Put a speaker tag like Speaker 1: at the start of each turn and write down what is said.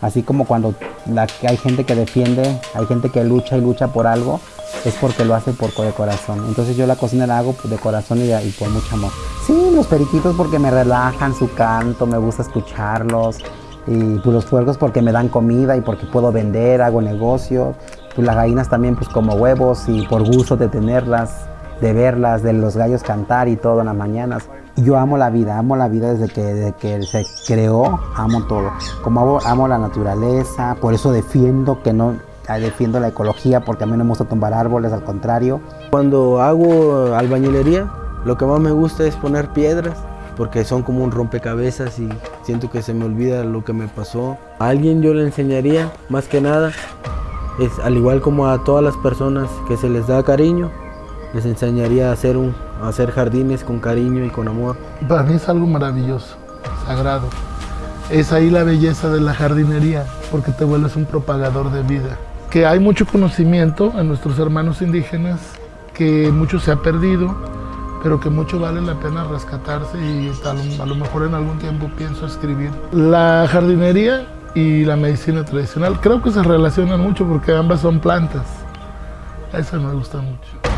Speaker 1: Así como cuando la, hay gente que defiende, hay gente que lucha y lucha por algo, es porque lo hace por de corazón. Entonces yo la cocina la hago de corazón y, y por mucho amor. Sí, los periquitos porque me relajan su canto, me gusta escucharlos. Y pues los puercos porque me dan comida y porque puedo vender, hago negocio. Pues las gallinas también pues como huevos y por gusto de tenerlas, de verlas, de los gallos cantar y todo en las mañanas. Yo amo la vida, amo la vida desde que, desde que se creó, amo todo. Como amo, amo la naturaleza, por eso defiendo que no, defiendo la ecología porque a mí no me gusta tumbar árboles, al contrario.
Speaker 2: Cuando hago albañilería, lo que más me gusta es poner piedras porque son como un rompecabezas y siento que se me olvida lo que me pasó. A alguien yo le enseñaría, más que nada, es al igual como a todas las personas que se les da cariño, les enseñaría a hacer, un, a hacer jardines con cariño y con amor.
Speaker 3: Para mí es algo maravilloso, sagrado. Es ahí la belleza de la jardinería, porque te vuelves un propagador de vida. Que hay mucho conocimiento en nuestros hermanos indígenas, que mucho se ha perdido, pero que mucho vale la pena rescatarse y a lo, mejor en algún tiempo pienso escribir. La jardinería y la medicina tradicional creo que se relacionan mucho porque ambas son plantas. Eso me gusta mucho.